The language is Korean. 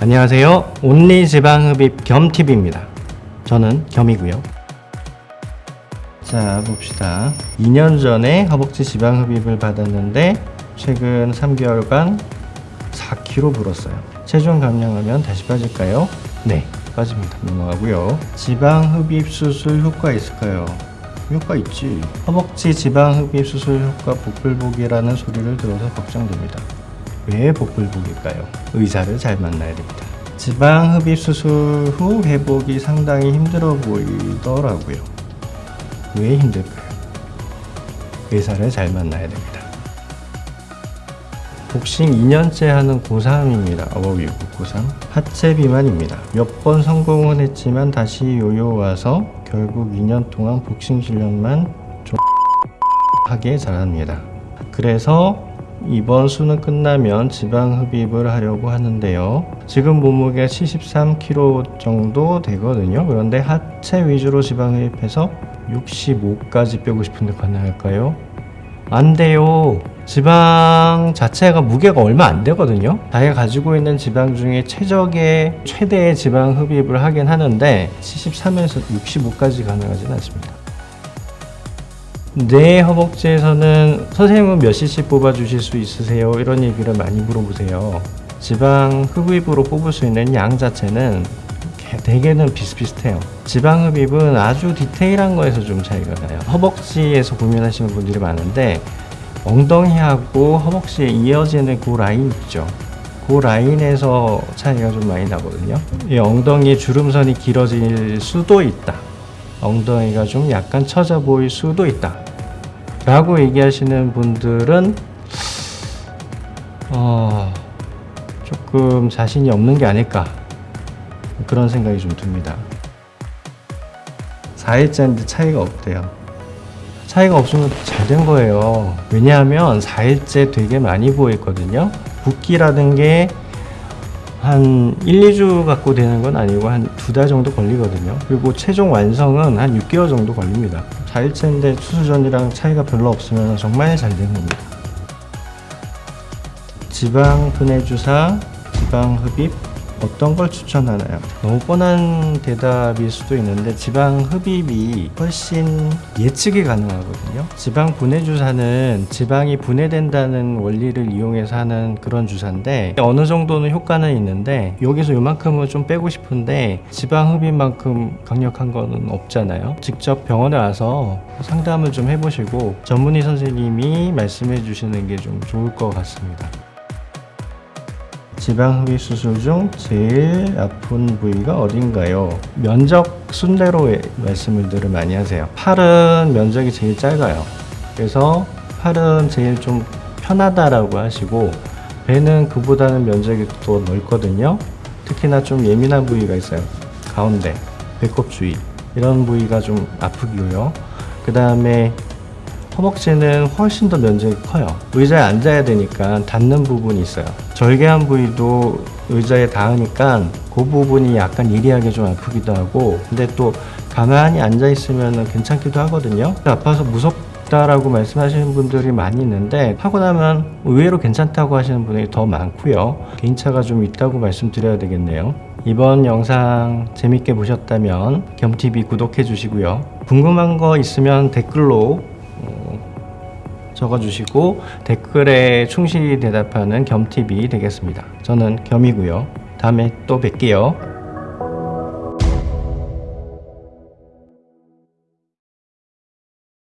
안녕하세요. 온리 지방흡입 겸TV입니다. 저는 겸이고요. 자 봅시다. 2년 전에 허벅지 지방흡입을 받았는데 최근 3개월간 4kg 불었어요. 체중 감량하면 다시 빠질까요? 네, 빠집니다. 넘어가고요. 지방흡입 수술 효과 있을까요? 효과 있지. 허벅지 지방흡입 수술 효과 복불복이라는 소리를 들어서 걱정됩니다. 왜 복불복일까요? 의사를 잘 만나야 됩니다. 지방 흡입 수술 후 회복이 상당히 힘들어 보이더라고요. 왜 힘들까요? 의사를 잘 만나야 됩니다. 복싱 2년째 하는 고3입니다. 어휘 고3. 하체 비만입니다. 몇 번 성공은 했지만 다시 요요 와서 결국 2년 동안 복싱 실력만 좀 하게 잘합니다. 그래서 이번 수능 끝나면 지방 흡입을 하려고 하는데요. 지금 몸무게가 73kg 정도 되거든요. 그런데 하체 위주로 지방 흡입해서 65까지 빼고 싶은데 가능할까요? 안 돼요. 지방 자체가 무게가 얼마 안 되거든요. 자기가 가지고 있는 지방 중에 최적의 최대의 지방 흡입을 하긴 하는데 73에서 65까지 가능하진 않습니다. 내 허벅지에서는 선생님은 몇 cc 뽑아 주실 수 있으세요? 이런 얘기를 많이 물어보세요. 지방 흡입으로 뽑을 수 있는 양 자체는 대개는 비슷비슷해요. 지방 흡입은 아주 디테일한 거에서 좀 차이가 나요. 허벅지에서 고민하시는 분들이 많은데 엉덩이하고 허벅지에 이어지는 그 라인 있죠. 그 라인에서 차이가 좀 많이 나거든요. 이 엉덩이 주름선이 길어질 수도 있다. 엉덩이가 좀 약간 처져 보일 수도 있다. 라고 얘기하시는 분들은 어, 조금 자신이 없는 게 아닐까 그런 생각이 좀 듭니다. 4일째인데 차이가 없대요. 차이가 없으면 잘 된 거예요. 왜냐하면 4일째 되게 많이 보였거든요. 붓기라는 게 한 1, 2주 갖고 되는 건 아니고 한 두 달 정도 걸리거든요. 그리고 최종 완성은 한 6개월 정도 걸립니다. 4일째인데 수술 전이랑 차이가 별로 없으면 정말 잘된 겁니다. 지방 분해 주사, 지방 흡입 어떤 걸 추천하나요? 너무 뻔한 대답일 수도 있는데 지방 흡입이 훨씬 예측이 가능하거든요. 지방 분해 주사는 지방이 분해된다는 원리를 이용해서 하는 그런 주사인데 어느 정도는 효과는 있는데 여기서 요만큼은 좀 빼고 싶은데 지방 흡입만큼 강력한 거는 없잖아요. 직접 병원에 와서 상담을 좀 해보시고 전문의 선생님이 말씀해 주시는 게 좀 좋을 것 같습니다. 지방 흡입 수술 중 제일 아픈 부위가 어딘가요? 면적 순대로 말씀을 늘 많이 하세요. 팔은 면적이 제일 짧아요. 그래서 팔은 제일 좀 편하다라고 하시고 배는 그보다는 면적이 더 넓거든요. 특히나 좀 예민한 부위가 있어요. 가운데, 배꼽 주위 이런 부위가 좀 아프고요. 그 다음에 허벅지는 훨씬 더 면적이 커요. 의자에 앉아야 되니까 닿는 부분이 있어요. 절개한 부위도 의자에 닿으니까 그 부분이 약간 예리하게 좀 아프기도 하고 근데 또 가만히 앉아 있으면 괜찮기도 하거든요. 아파서 무섭다라고 말씀하시는 분들이 많이 있는데 하고 나면 의외로 괜찮다고 하시는 분이 더 많고요. 개인차가 좀 있다고 말씀드려야 되겠네요. 이번 영상 재밌게 보셨다면 겸TV 구독해 주시고요. 궁금한 거 있으면 댓글로 적어주시고 댓글에 충실히 대답하는 겸TV 되겠습니다. 저는 겸이고요. 다음에 또 뵐게요.